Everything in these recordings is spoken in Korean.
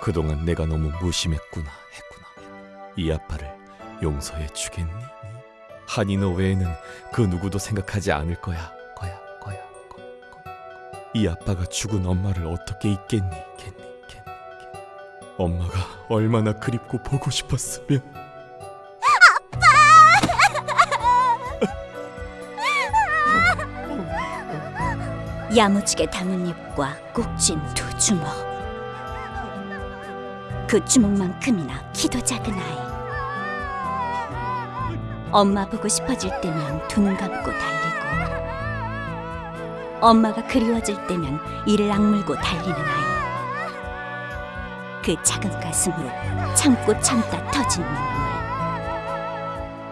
그동안 내가 너무 무심했구나 했구나. 이 아빠를 용서해 주겠니? 너 외에는 그 누구도 생각하지 않을 거야. 거야, 거야, 거, 거. 이 아빠가 죽은 엄마를 어떻게 잊겠니? 겠니, 겠니, 겠니. 엄마가 얼마나 그립고 보고 싶었으면. 야무지게 담은 입과 꼭 쥔 두 주먹 그 주먹만큼이나 키도 작은 아이. 엄마 보고 싶어질 때면 두 눈 감고 달리고 엄마가 그리워질 때면 이를 악물고 달리는 아이. 그 작은 가슴으로 참고 참다 터진 눈물.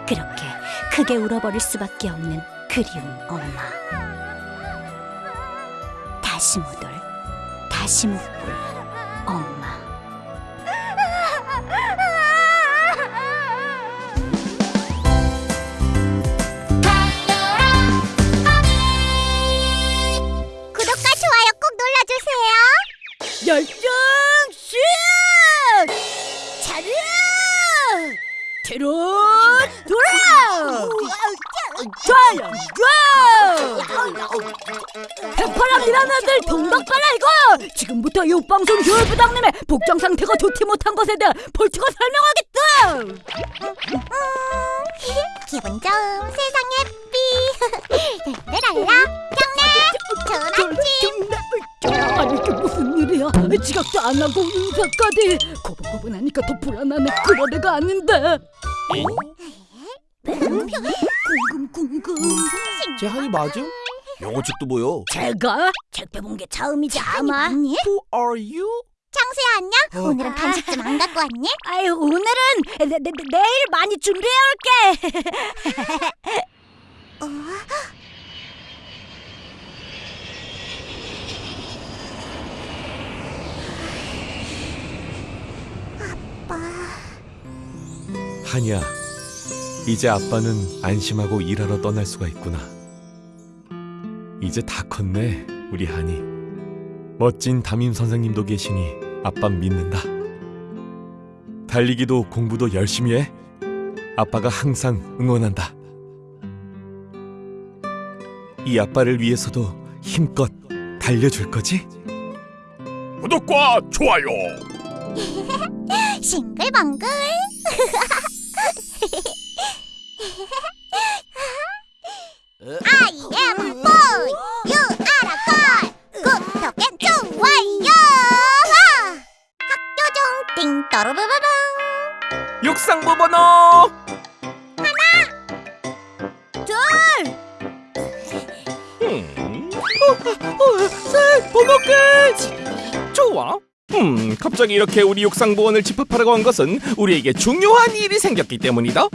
그렇게 크게 울어버릴 수밖에 없는 그리운 엄마. 다시 못 올, 다시 못 볼 엄마. 백파랑이라는 애들 동덕 빨아이고 지금부터 이 방송 교육부장님의 복장 상태가 좋지 못한 것에 대해 벌칙을 설명하겠다. 기분 좋은 세상 예삐. 랄랄라 경례 좋은 아침. 아니 이게 무슨 일이야? 지각도 안 하고 인사까지 고분고분하니까 더 불안하네. 그런 애가 아닌데. 궁금 궁금. 제 한이 맞음? 영어 책도 보여. 제가 책 펴본 게 처음이지 아마. 아니 Who are you? 창수야 안녕. 오늘은 간식 좀 안 갖고 왔니? 아유 오늘은 내, 내, 내, 내일 많이 준비해 올게. 한이야, 이제 아빠는 안심하고 일하러 떠날 수가 있구나. 이제 다 컸네, 우리 한이. 멋진 담임 선생님도 계시니 아빠 믿는다. 달리기도 공부도 열심히 해. 아빠가 항상 응원한다. 이 아빠를 위해서도 힘껏 달려줄 거지? 구독과 좋아요. 싱글벙글. 육상부 번호 음, 셋, 번호 끝! 좋아. 음, 갑자기 이렇게 우리 육상부원을 집합하라고 한 것은 우리에게 중요한 일이 생겼기 때문이다.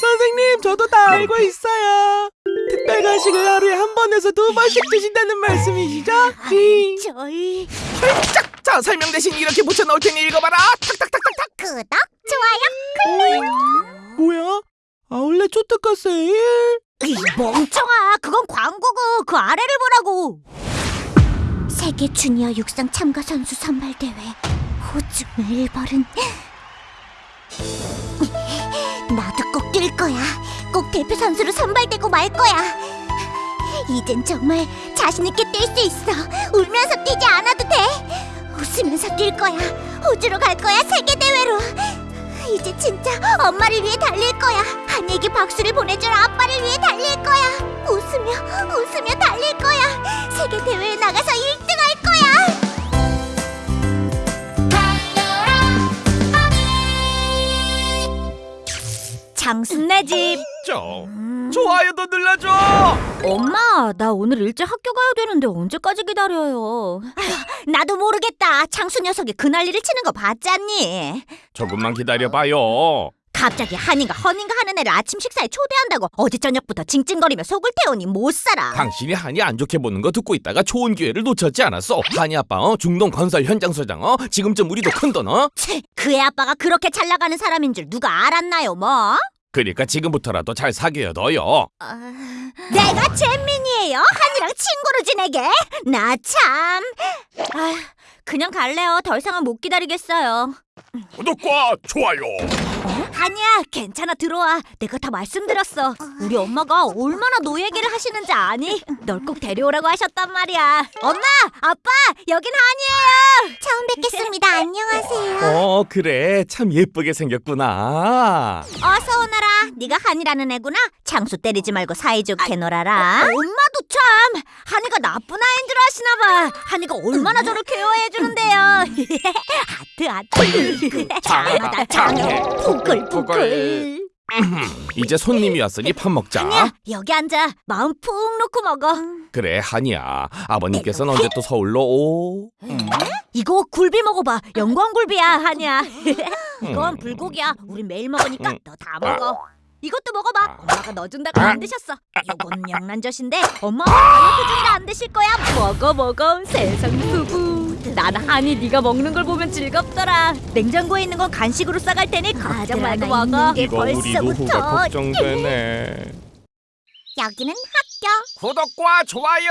선생님, 저도 다 알고 있어요. 특별 간식을 하루에 한 번에서 두 번씩 주신다는 말씀이시죠? 음. 저희 짝! 자, 설명 대신 이렇게 붙여넣을 테니 읽어봐라. 탁탁탁탁탁. 구독, 좋아요. 뭐야? 아울렛 초특가 세일? 이 멍청아, 그건 광고고 그 아래를 보라고. 세계 주니어 육상 참가 선수 선발 대회 호주 멜버른. 나도 꼭 뛸 거야. 꼭 대표 선수로 선발되고 말 거야. 이젠 정말 자신 있게 뛸 수 있어. 울면서 뛰지 않아도 돼. 웃으면서 뛸 거야. 호주로 갈 거야. 세계 대회로. 이제 진짜 엄마를 위해 달릴 거야. 한이에게 박수를 보내줄 아빠를 위해 달릴 거야. 웃으며 웃으며 달릴 거야. 세계 대회에 나가서 1등 할 거야. 장순네 집. 저, 좋아요도 눌러줘. 엄마, 나 오늘 일찍 학교 가야 되는데 언제까지 기다려요? 나도 모르겠다. 창수 녀석이 그 난리를 치는 거 봤잖니? 조금만 기다려봐요. 갑자기 한이가 허닌가 하는 애를 아침 식사에 초대한다고 어제 저녁부터 징징거리며 속을 태우니 못 살아. 당신이 한이 안 좋게 보는 거 듣고 있다가 좋은 기회를 놓쳤지 않았어. 한이 아빠 어? 중동 건설 현장 소장 어? 지금쯤 우리도 큰돈 어? 채, 그애 아빠가 그렇게 잘 나가는 사람인 줄 누가 알았나요, 뭐? 그러니까 지금부터라도 잘 사귀어 둬요. 내가 잼민이에요. 한이랑 친구로 지내게. 나 참. 아, 그냥 갈래요. 더 이상은 못 기다리겠어요. 구독과 좋아요. 아니야, 괜찮아 들어와. 내가 다 말씀드렸어. 우리 엄마가 얼마나 노 얘기를 하시는지 아니? 널 꼭 데려오라고 하셨단 말이야. 엄마, 아빠, 여긴 한이에요. 처음 뵙겠습니다. 안녕하세요. 어 그래 참 예쁘게 생겼구나. 어서 오너라. 네가 한이라는 애구나. 장수 때리지 말고 사이좋게 놀아라. 엄마도 참 한이가 나쁜 아이인 줄 아시나 봐. 한이가 얼마나 저를 케어해 주는데요. 하트 하트. 장하다 장해. 포글포글. 이제 손님이 왔으니 밥 먹자. 한이야 여기 앉아. 마음 푹 놓고 먹어. 그래 한이야. 아버님께서는 언제 또 서울로 오? 이거 굴비 먹어봐. 영광 굴비야 한이야. 이건 불고기야. 우린 매일 먹으니까 음. 너다 먹어. 이것도 먹어봐. 엄마가 너 준다고 안 드셨어. 이건 영란젓인데 엄마가 다이어트 중이라 안 드실 거야. 먹어 먹어. 세상 수부. 나는 한이 네가 먹는 걸 보면 즐겁더라. 냉장고에 있는 건 간식으로 싸갈 테니 걱정 말고 먹어. 이거 우리 노후가 걱정되네. 여기는 학교. 구독과 좋아요.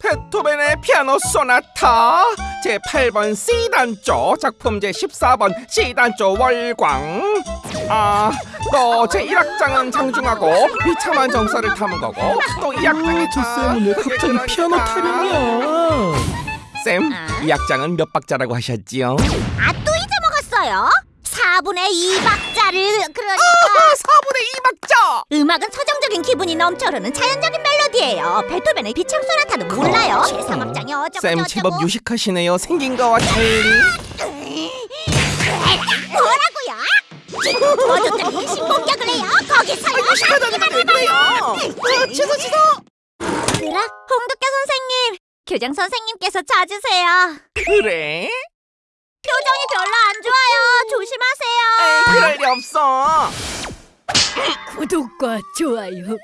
베토벤의 피아노 소나타 제 8번 C단조 작품 제 14번 C단조 월광 아 또 제 1악장은 장중하고 비참한 정서를 담은 거고 또 2악장이 아, 저 쌤은 왜 갑자기 피아노 타령이야? 쌤, 아. 이 악장은 몇 박자라고 하셨지요? 아 또 잊어먹었어요? 4분의 2박자를 그러니까 4분의 2박자! 음악은 서정적인 기분이 넘쳐 흐르는 자연적인 멜로디예요. 베토벤의 비창 소나타도 몰라요. 제3악장이 어쩌고 쌤 제법 유식하시네요 생긴 거와 달리 뭐라고요? 도와줬더니 신공격을 해요. 거기서요. 유식하다는 왜 그래요? 취소 취소! 얘들아, 홍두깨 선생님, 교장 선생님께서 찾으세요. 그래? 표정이 별로 안 좋아요. 조심하세요. 그럴 리 없어 구독과 좋아요.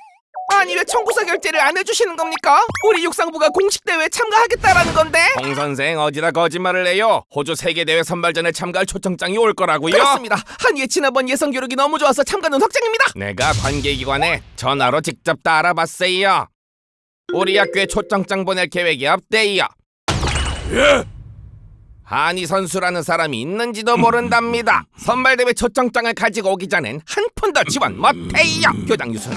아니 왜 청구서 결제를 안 해주시는 겁니까? 우리 육상부가 공식 대회에 참가하겠다라는 건데 홍 선생 어디다 거짓말을 해요 호주 세계대회 선발전에 참가할 초청장이 올 거라고요 그렇습니다 한위의 지난번 예선 기록이 너무 좋아서 참가는 확정입니다 내가 관계기관에 전화로 직접 다 알아봤어요 우리 학교에 초청장 보낼 계획이 없대요 예? 한이 선수라는 사람이 있는지도 모른답니다 선발대회 초청장을 가지고 오기 전엔 한 푼도 지원 못해요 교장 유순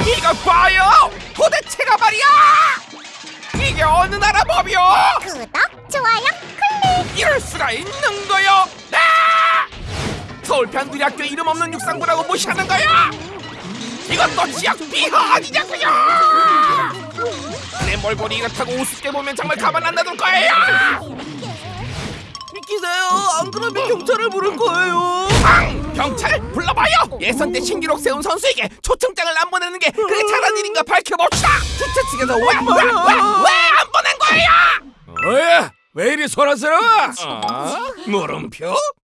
이거 봐요! 도대체가 말이야! 이게 어느 나라 법이요? 구독, 좋아요. 이럴 수가 있는 거요? 아! 서울 변두리 학교 이름 없는 육상부라고 무시하는 거야? 이것도 지역 비하 아니냐고요? 내 몰골이 이렇다고 우습게 보면 정말 가만 안 놔둘 거예요! 비키세요. 안 그러면 경찰을 부를 거예요. 앙! 경찰 불러봐요! 예선 때 신기록 세운 선수에게 초청장을 안 보내는 게 그게 잘한 일인가 밝혀봅시다! 주최 측에서 왜, 왜, 왜, 왜 안 보낸 거예요? 뭐야? 왜 이리 소란스러워? 아? 물음표?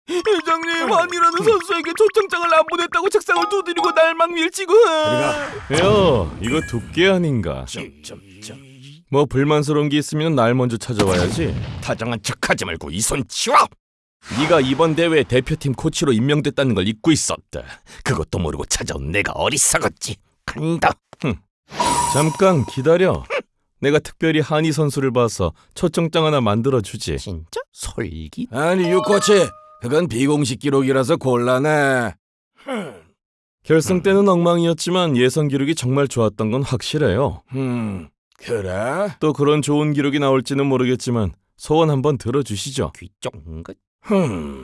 회장님, 한이라는 선수에게 초청장을 안 보냈다고 책상을 두드리고 날막 밀치고. 야, 이거 두께 아닌가? 뭐 불만스러운 게 있으면 날 먼저 찾아와야지. 타정한 척하지 말고 이 손 치워. 네가 이번 대회 대표팀 코치로 임명됐다는 걸 잊고 있었다. 그것도 모르고 찾아온 내가 어리석었지. 간다. 흠. 잠깐 기다려. 내가 특별히 한이 선수를 봐서 초청장 하나 만들어 주지. 진짜? 솔기? 아니 유코치 그건 비공식 기록이라서 곤란해 결승 때는 엉망이었지만 예선 기록이 정말 좋았던 건 확실해요. 음 그래? 또 그런 좋은 기록이 나올지는 모르겠지만 소원 한번 들어주시죠. 귀쫑긋. 흠...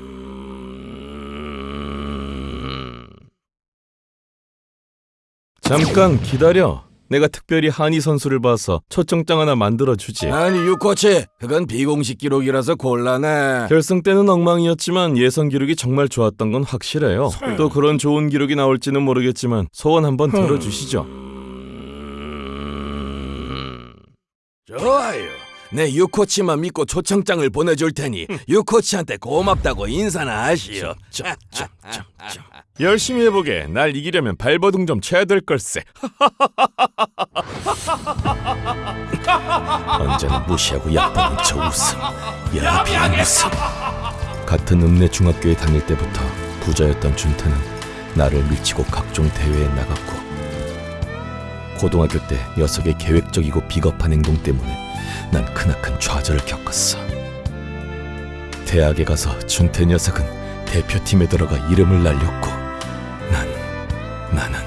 잠깐 기다려. 내가 특별히 한이 선수를 봐서 초청장 하나 만들어 주지. 아니 유코치 그건 비공식 기록이라서 곤란해 결승 때는 엉망이었지만 예선 기록이 정말 좋았던 건 확실해요. 또 그런 좋은 기록이 나올지는 모르겠지만 소원 한번 들어주시죠. 음... 좋아요 내 유코치만 믿고 초청장을 보내줄 테니 유코치한테 고맙다고 인사나 하시오 열심히 해보게. 날 이기려면 발버둥 좀 쳐야 될 걸세. 언제나 무시하고 약보는 저 웃음. 야비한 웃음. 같은 읍내 중학교에 다닐 때부터 부자였던 준태는 나를 밀치고 각종 대회에 나갔고 고등학교 때 녀석의 계획적이고 비겁한 행동 때문에 난 크나큰 좌절을 겪었어. 대학에 가서 준태 녀석은 대표팀에 들어가 이름을 날렸고 난 나는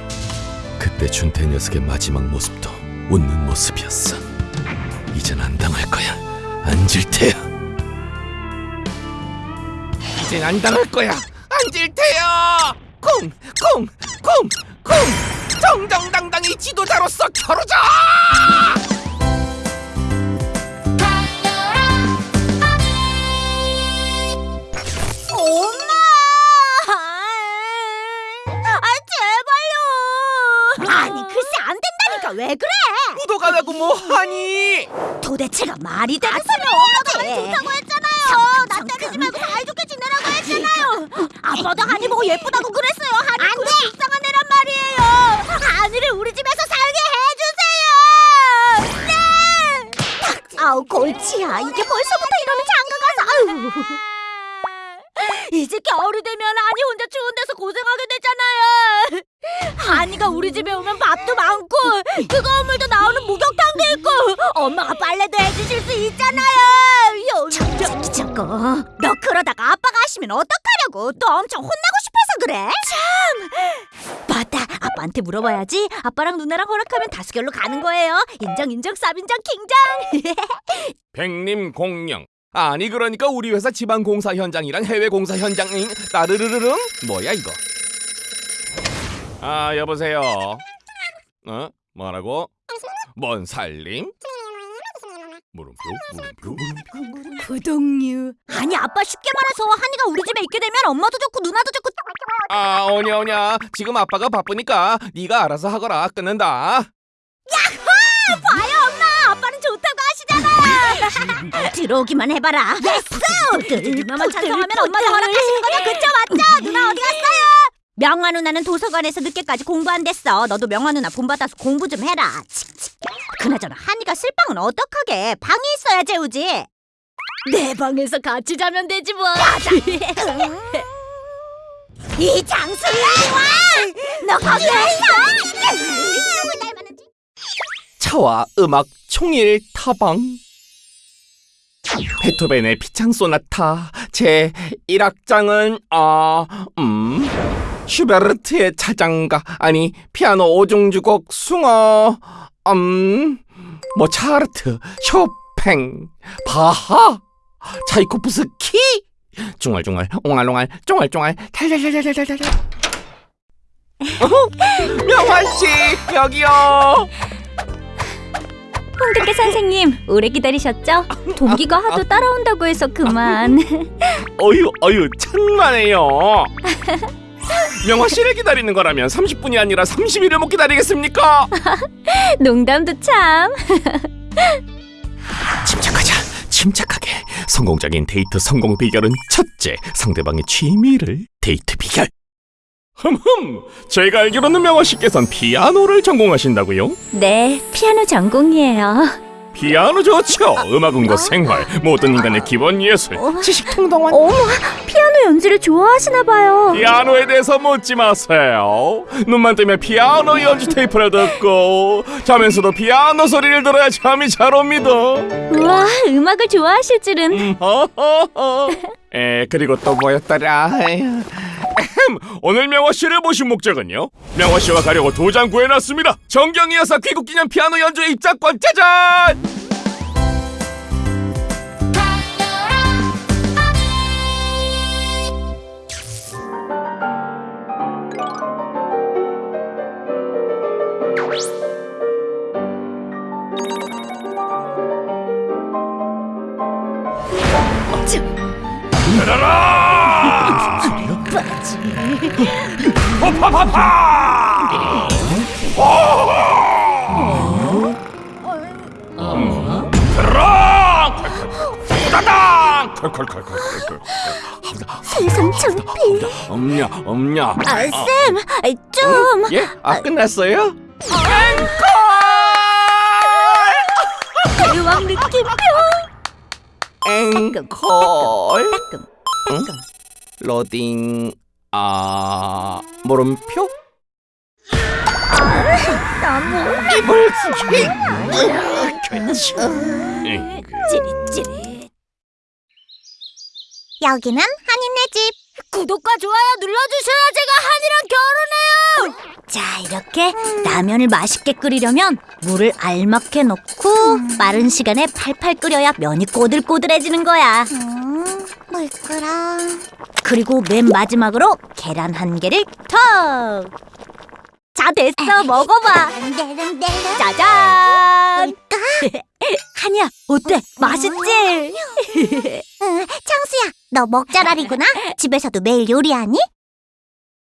그때 준태 녀석의 마지막 모습도 웃는 모습이었어. 이젠 안 당할 거야. 안 질 테야. 이젠 안 당할 거야. 앉을 테요. 쿵, 쿵, 쿵, 쿵. 정정당당히 지도자로서 겨루자. 왜 그래? 구독 안 하고 뭐 하니? 도대체가 말이 되는 소리 엄마가 좋다고 했잖아요. 나 때리지 말고 사이좋게 지내라고 했잖아요. 아빠도 한이 보고 예쁘다고 그랬어요. 한이 그래 불쌍한 애란 말이에요. 한이를 우리 집에서 살게 해주세요. 네. 아우 골치야. 이게 벌써부터 이러면 장가 가서 아유. 이제 겨울이 되면 한이 혼자 추운 데서 고생하게 되잖아요. 한이가 우리 집에 오면 밥도 많고 뜨거운 물도 나오는 목욕탕도 있고 엄마가 빨래도 해주실 수 있잖아요. 저기 저거 너 그러다가 아빠가 하시면 어떡하려고 또 엄청 혼나고 싶어서 그래? 참 맞다 아빠한테 물어봐야지 아빠랑 누나랑 허락하면 다수결로 가는 거예요. 인정 인정 쌉인정 킹정. 백림 공영. 아니 그러니까 우리 회사 지방 공사 현장이랑 해외 공사 현장이 따르르르릉 뭐야 이거? 아 여보세요. 어 뭐라고? 뭔 살림? 물음표 물음표 물음표. 구독류 아니 아빠 쉽게 말해서 한이가 우리 집에 있게 되면 엄마도 좋고 누나도 좋고 아 오냐 오냐 지금 아빠가 바쁘니까 네가 알아서 하거라 끊는다. 봐요 엄마 아빠는 좋다고 하시잖아 들어오기만 해봐라 yes 누나만 찬성하면 엄마도 허락하시는 거죠 그쵸 맞죠 누나 어디 갔어요 명화 누나는 도서관에서 늦게까지 공부 안 됐어. 너도 명화 누나 본받아서 공부 좀 해라. 칙칙. 그나저나 한이가 쓸방은 어떡하게? 방에 있어야 재우지. 내 방에서 같이 자면 되지 뭐. 이 장수 이리 와너 거기 왜 있어? 차와 음악 총일 타방. 베토벤의 피창 소나타 제 1악장은 아, 음 슈베르트의 차장가. 아니 피아노 오중주곡 숭어. 음 모차르트 쇼팽 바하 차이코프스키. 중얼중얼 옹알옹알 쫑알쫑알 탈탈탈탈탈탈 명환씨 여기요. 홍대계 선생님 오래 기다리셨죠? 동기가 하도 따라온다고 해서 그만. 어유 어유 천만에요. 명화 씨를 기다리는 거라면 30분이 아니라 30일을 못 기다리겠습니까? 농담도 참 침착하자. 침착하게. 성공적인 데이트 성공 비결은 첫째, 상대방의 취미를 데이트 비결. 흠흠. 제가 알기로는 명화 씨께선 피아노를 전공하신다고요? 네, 피아노 전공이에요 피아노 좋죠. 음악은과 생활, 모든 인간의 기본 예술, 지식 통동원. 어머, 피아노 연주를 좋아하시나 봐요 피아노에 대해서 묻지 마세요. 눈만 뜨면 피아노 연주 테이프를 듣고 자면서도 피아노 소리를 들어야 잠이 잘 옵니다. 우와, 음악을 좋아하실 줄은 음. 에 그리고 또 뭐였더라? 에휴. 에헴, 오늘 명화 씨를 모신 목적은요. 명화 씨와 가려고 두장 구해놨습니다. 정경희 여사 귀국기념 피아노 연주회 입장권 짜잔! 따당! 컬컬컬컬컬. 세상 창피. 엄냐 엄냐. 아, 쌤, 좀 예? 아 끝났어요? 대왕 느낌표. 앵콜 따끔, 응? 로딩 아 물음표 찌릿찌릿. 여기는 한인네 집. 구독과 좋아요 눌러주셔야 제가 한이랑 결혼해요. 자, 이렇게 라면을 맛있게 끓이려면 물을 알맞게 넣고 빠른 시간에 팔팔 끓여야 면이 꼬들꼬들해지는 거야. 음, 물 끓어. 그리고 맨 마지막으로 계란 한 개를 턱. 자, 됐어. 먹어봐. 짜잔. 한이야, 어때? 맛있지? 응, 창수야, 너 먹자라리구나. 집에서도 매일 요리하니?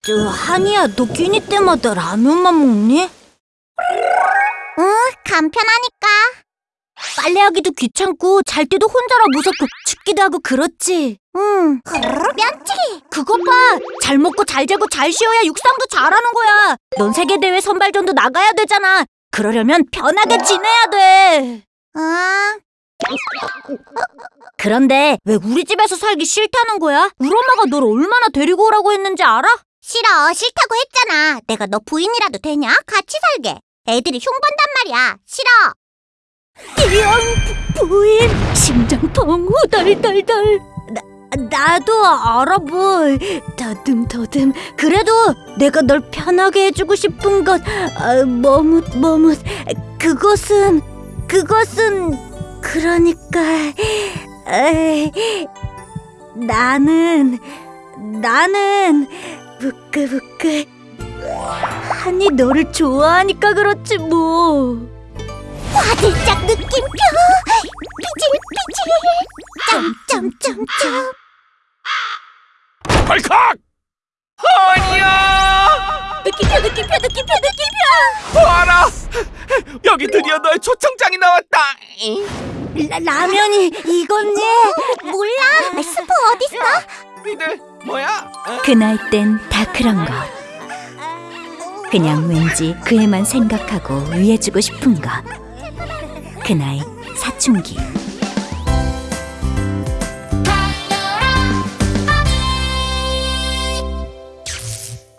저 한이야, 너 끼니 때마다 라면만 먹니? 응, 간편하니까. 빨래하기도 귀찮고 잘 때도 혼자라 무섭고 춥기도 하고 그렇지. 응, 면치. 그것 봐! 잘 먹고 잘 자고 잘 쉬어야 육상도 잘하는 거야. 넌 세계대회 선발전도 나가야 되잖아. 그러려면 편하게 지내야 돼. 응, 그런데 왜 우리 집에서 살기 싫다는 거야? 우리 엄마가 널 얼마나 데리고 오라고 했는지 알아? 싫어. 싫다고 했잖아. 내가 너 부인이라도 되냐? 같이 살게. 애들이 흉본단 말이야. 싫어. 부- 부인 심장통 후덜덜덜. 나, 나도 알아 뭘 더듬더듬. 그래도 내가 널 편하게 해주고 싶은 것 아, 머뭇 머뭇. 그것은 그것은 그러니까 에이, 나는 나는 부끄부끄. 한이 너를 좋아하니까 그렇지 뭐 화들짝 느낌표. 삐질 삐질. 점점점점. 발칵! 아니야! 느낌표 느낌표 느낌표 느낌표 봐라! 여기 드디어 너의 초청장이 나왔다! 라, 라면이 이건지 몰라. 스프 어딨어? 니들 뭐야? 어? 그 나이 땐 다 그런 것. 그냥 왠지 그 애만 생각하고 위해주고 싶은 것. 그 나이 사춘기.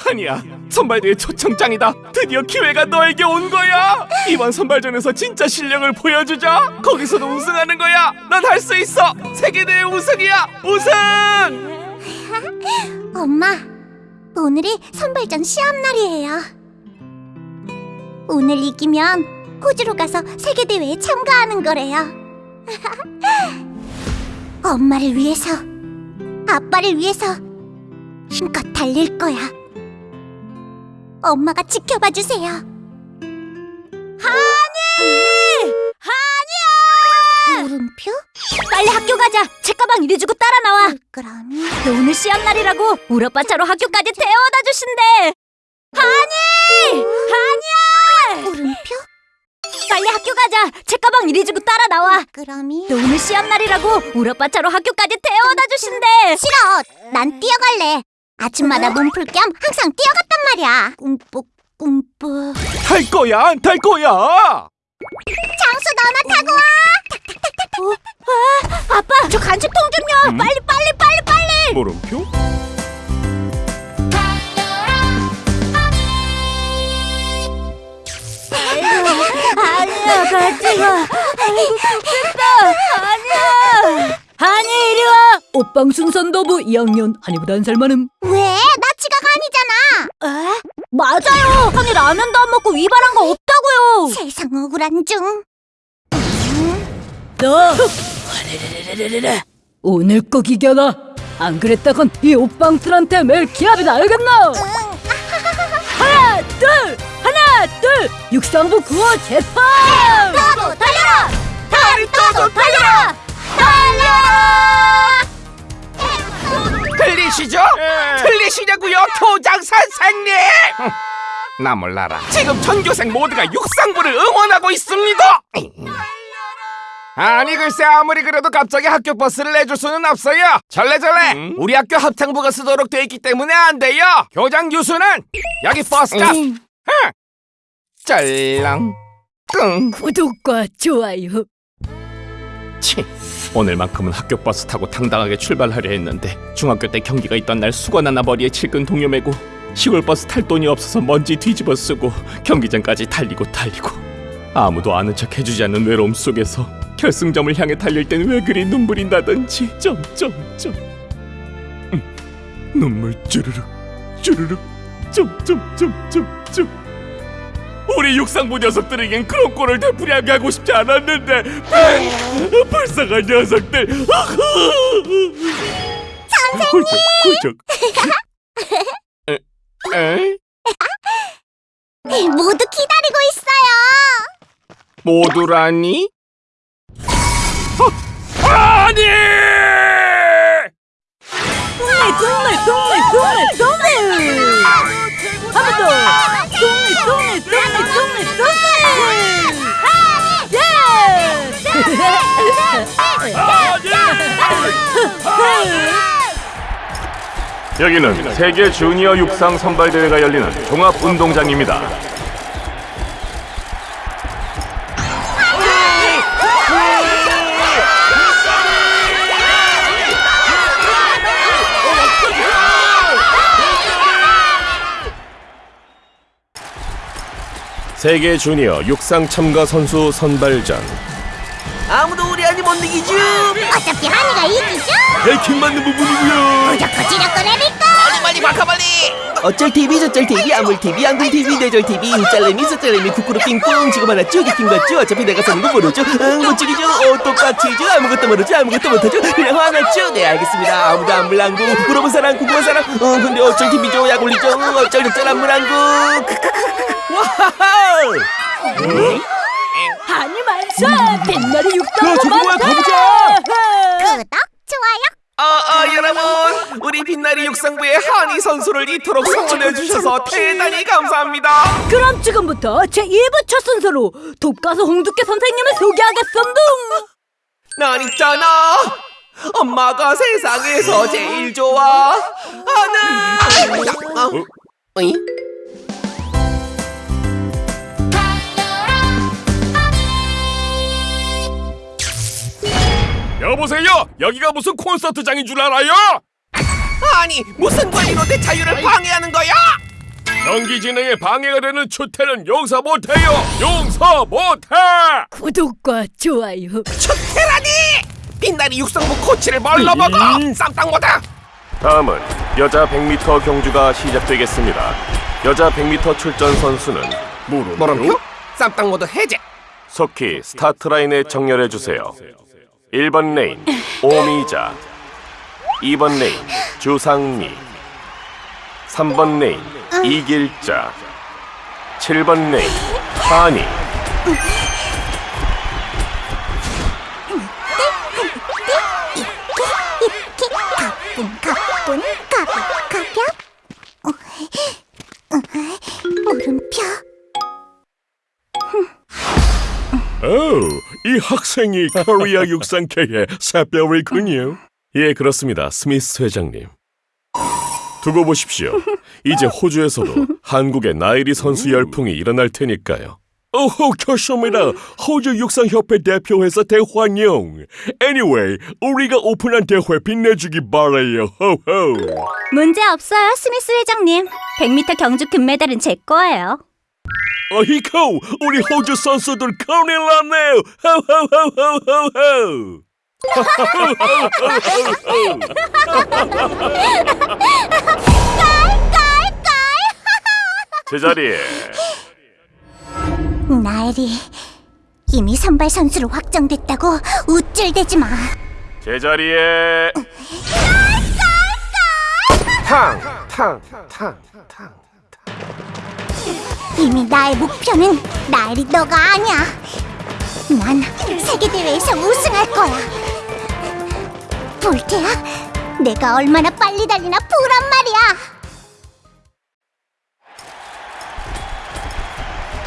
아니야 선발대회 초청장이다. 드디어 기회가 너에게 온 거야. 이번 선발전에서 진짜 실력을 보여주자. 거기서도 우승하는 거야. 넌할수 있어. 세계대회 우승이야. 우승! 엄마, 오늘이 선발전 시합 날이에요. 오늘 이기면 호주로 가서 세계대회에 참가하는 거래요. 엄마를 위해서, 아빠를 위해서 힘껏 달릴 거야. 엄마가 지켜봐 주세요. 한이! 물음표? 빨리 학교 가자 책가방 이리 주고 따라 나와 그럼 너 오늘 시합 날이라고 우리 오빠 차로 학교까지 태워다 주신대 한이 한이야 물음표? 빨리 학교 가자 책가방 이리 주고 따라 나와 그럼이 너 오늘 시합 날이라고 우리 오빠 차로 학교까지 태워다 주신대 싫어. 난 뛰어갈래. 아침마다 몸풀 겸 항상 뛰어갔단 말이야. 꿈뻑 꿈뻑. 탈 거야 안 탈 거야 장수 너나 타고 와. 아빠 저 간식통 좀요 음? 빨리 빨리 빨리 빨리 물음표? 아니야 같이 가 아이고 좋겠다 아니야 한이 이리 와. 옷방 순 선도부 2학년 한이보다 한 살 많음. 왜? 나 지각 아니잖아. 에? 맞아요. 한이 라면도 안 먹고 위반한 거 없다고요. 세상 억울한 중. 너. 오늘 꼭 이겨라 안 그랬다건 이 옷방들한테 매일 기합이다 알겠나? 하나 둘 하나 둘 육상부 구호 재판! 타고 달려라. 다리 타고 달려라. 달려라. 틀리시죠? 틀리시냐고요 교장 선생님? 나 몰라라. 지금 전교생 모두가 육상부를 응원하고 있습니다. 아니 글쎄 아무리 그래도 갑자기 학교 버스를 내줄 수는 없어요. 절레절레. 우리 학교 합창부가 쓰도록 돼 있기 때문에 안 돼요. 교장 유수는 여기 버스가. 흥. 짤랑. 끙. 구독과 좋아요. 치, 오늘만큼은 학교 버스 타고 당당하게 출발하려 했는데 중학교 때 경기가 있던 날 수건 하나 머리에 칠근 동요 메고 시골 버스 탈 돈이 없어서 먼지 뒤집어 쓰고 경기장까지 달리고 달리고 아무도 아는 척 해주지 않는 외로움 속에서 결승점을 향해 달릴 땐 왜 그리 눈물이 나던지. 점점점 음, 눈물 쭈르륵 쭈르륵. 점점점점점 우리 육상부 녀석들에겐 그런 꼴을 되풀이하게 하고 싶지 않았는데 불- 불쌍한 녀석들 선생님 훌쩍 훌쩍 에? 에? 모두 기다리고 있어요. 모두라니? 어, 아니! 동물 동물 동물 동물 한번 더 여기는 세계 주니어 육상 선발 대회가 열리는 종합 운동장입니다. 세계 주니어 육상 참가 선수 선발전 아무도 우리 아니 못 이기죠? 어차피 한이가 이기죠. 해킹 맞는 부분이고요. 무조건 지력거 레벨거. 빨리 빨리 바카 빨리. 어쩔 TV 저쩔 TV 아물 TV 앙둥 TV 내절 TV 짤레미 서짤레미 쿠쿠루 핑퐁 지금 하나 쭉 이긴 거죠 어차피 내가 사는 거 모르죠? 응못 죽이죠? 어 똑같이죠? 아무것도 모르죠? 아무것도 못하죠? 그냥 화났죠 네 알겠습니다. 아무도 안 물랑구. 물어본 사람 궁금한 사람 어 근데 어쩔 TV죠 약 올리죠? 응, 어쩔 적절 안 물랑구. 와하하 한이 만사 빛나는 뭐야, 가보자 구독, 좋아요. 어, 어, 여러분, 우리 빛나리 육상부의 한희 선수를 이토록 성원해 주셔서 대단히 감사합니다. 그럼 지금부터 제 2부 첫 순서로 독가수 홍두깨 선생님을 소개하겠습니다 난 있잖아. 엄마가 세상에서 제일 좋아하는. 어? 어이? 여보세요. 여기가 무슨 콘서트장인 줄 알아요? 아니 무슨 권리로 내 자유를 방해하는 거야? 경기 진행에 방해가 되는 추태는 용서 못해요. 용서 못해. 구독과 좋아요 추태라니! 빛나리 육상부 코치를 뭘로 먹어? 쌈땅 못해. 다음은 여자 100m 경주가 시작되겠습니다. 여자 100m 출전 선수는 뭐라고요? 쌈땅 모드 해제. 속히 스타트 라인에 정렬해 주세요. 1번 레인 오미자 2번 레인 주상미 3번 레인 이길자 7번 레인 하니 이 이 학생이 코리아 육상계의 새별이군요. 예, 그렇습니다. 스미스 회장님. 두고 보십시오. 이제 호주에서도 한국의 나애리 선수 열풍이 일어날 테니까요. 오호, 좋습니다. 호주 육상협회 대표회사 대환영. Anyway, 우리가 오픈한 대회 빛내주기 바래요. 호호. 문제 없어요, 스미스 회장님. 100m 경주 금메달은 제 거예요. 어이코, 우리 호주 선수들 큰일 났네요. 호호호호호호. 제자리에 나애리 이미 선발 선수로 확정됐다고 우쭐대지 마. 제자리에 탕, 탕, 탕, 탕. 이미 나의 목표는 나애리 너가 아니야. 난 세계 대회에서 우승할 거야. 볼테야, 내가 얼마나 빨리 달리나 보란 말이야.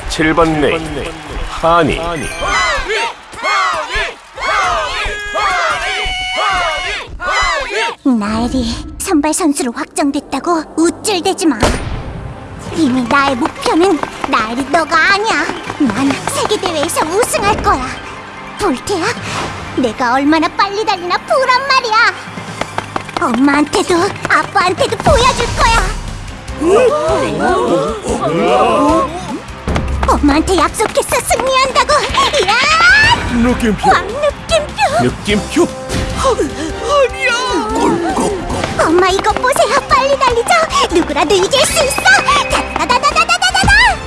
7번 레인 하니 나엘이 선발 선수로 확정됐다고 우쭐대지 마. 이미 나의 목표는 나엘이 너가 아니야. 난 세계 대회에서 우승할 거야. 볼테야, 내가 얼마나 빨리 달리나 보란 말이야. 엄마한테도 아빠한테도 보여줄 거야. 엄마한테 약속했어 승리한다고. 이야, 느낌표 왕 느낌표. 느낌표 엄마 이거 보세요. 빨리 달리자. 누구라도 이길 수 있어. 다다다다다다다다.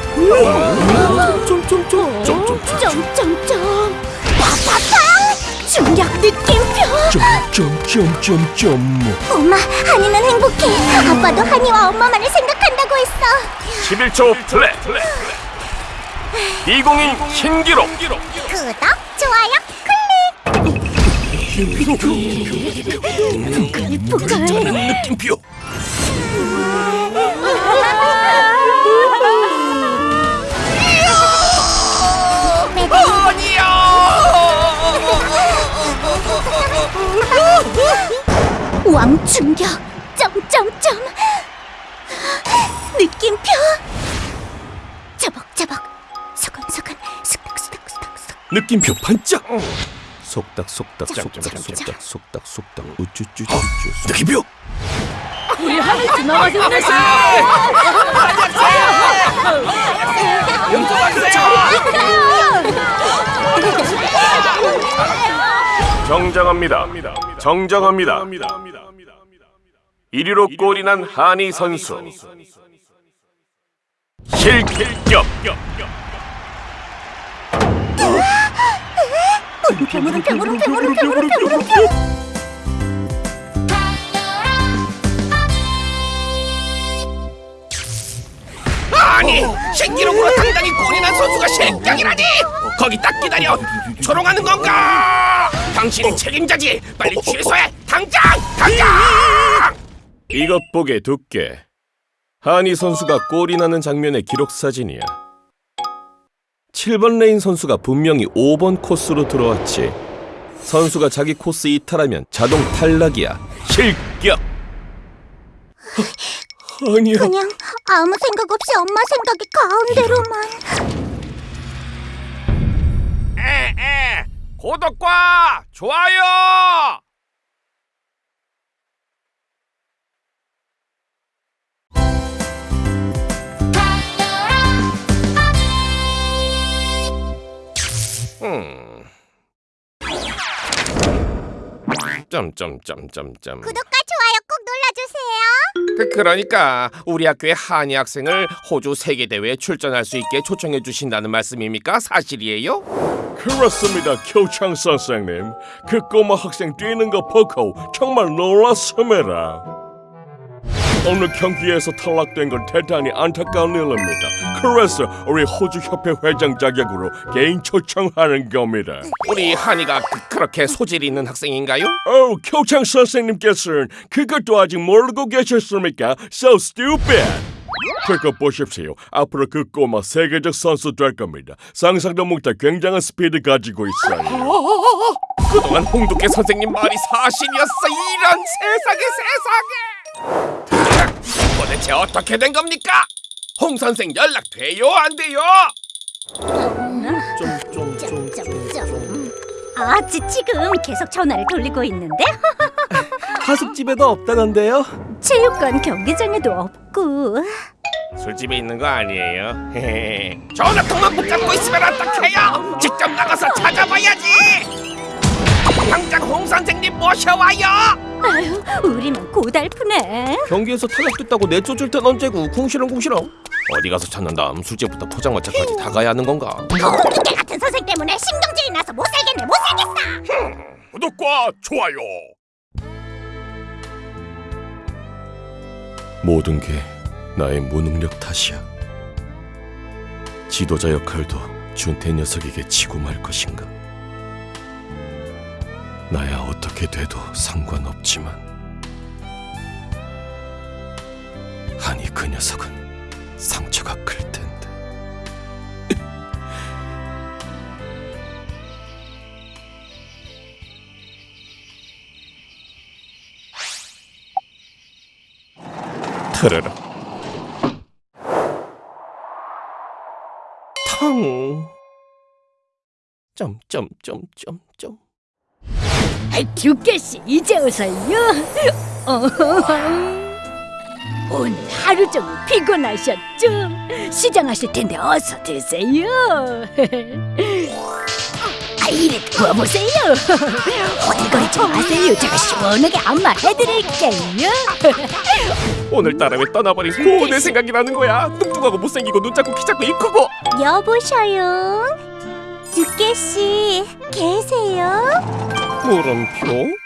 점점점점점 점점점. 빠빠빵. 중력 느낌표. 점점점점점 엄마, 한이는 행복해. 아빠도 한이와 엄마만을 생각한다고 했어. 11초 플레이 20인 신기록 구독, 좋아요, 느낌표 왕 충격. 점점점. 느낌표. 저벅저벅. 서근서근. 쑥닥쑥닥쑥닥. 느낌표 반짝 속닥 속닥 속닥 속닥 속닥 속닥 우쭈쭈쭈쭈. 느낌표 우리 하늘 지나가서 오늘 정정합니다. 정정합니다. 1위로 골이 난 한희 선수. 실격. 아니 신기록으로 당당히 골이 난 선수가 실격이라니! 거기 딱 기다려! 조롱하는 건가? 당신이 책임자지! 빨리 취소해! 당장! 당장! 이것 보게 두께. 한희 선수가 골이 나는 장면의 기록 사진이야. 7번 레인 선수가 분명히 5번 코스로 들어왔지. 선수가 자기 코스 이탈하면 자동 탈락이야. 실격. 아니야. 그냥 아무 생각 없이 엄마 생각이 가운데로만. 에에 구독과 좋아요 음. 점점점점점. 구독과 좋아요 꼭 눌러주세요. 그, 그러니까 우리 학교의 한이 학생을 호주 세계 대회에 출전할 수 있게 초청해 주신다는 말씀입니까? 사실이에요? 그렇습니다, 교창 선생님. 그 꼬마 학생 뛰는 거 보고 정말 놀랐습니다. 오늘 경기에서 탈락된 건 대단히 안타까운 일입니다. 그래서 우리 호주 협회 회장 자격으로 개인 초청하는 겁니다. 우리 한이가 그, 렇게 소질 있는 학생인가요? 어, 교창 선생님께서는 그것도 아직 모르고 계셨습니까? So stupid. 그거 보십시오. 앞으로 그 꼬마 세계적 선수 될 겁니다. 상상도 못할 굉장한 스피드 가지고 있어요. 그동안 홍두깨 선생님 말이 사실이었어 이런 세상에 세상에 도대체 어떻게 된 겁니까? 홍 선생 연락 돼요 안 돼요? 아, 지, 지금 계속 전화를 돌리고 있는데 하숙집에도 없다던데요? 체육관 경기장에도 없고 술집에 있는 거 아니에요? 전화 통만 붙잡고 있으면 어떡해요? 직접 나가서 찾아봐야지 당장 홍 선생님 모셔와요 아유, 우리만 고달프네 경기에서 탈락됐다고 내쫓을 땐 언제고 궁시렁궁시렁 어디 가서 찾는다 술집부터 포장마차까지 다 가야 하는 건가? 홍두깨 같은 선생 때문에 신경질이 나서 못 살겠네 못 살겠어. 구독과 좋아요. 모든 게 나의 무능력 탓이야 지도자 역할도 준태 녀석에게 치고 말 것인가 나야 어떻게 돼도 상관없지만. 아니 그 녀석은 상처가 클 텐데. 트르르 텅 점점점점점 듀깨씨 이제 오세요 어, 오늘 하루 종일 피곤하셨죠? 시장하실 텐데 어서 드세요. 아, 이래 구워보세요. 호들거리지 마세요. 제가 시원하게 안마해드릴게요. 오늘따라 왜 떠나버린 고은의 생각이 나는 거야 뚱뚱하고 못생기고 눈 작고 키 작고 입 크고 여보셔요. 두께 씨 계세요? 물음표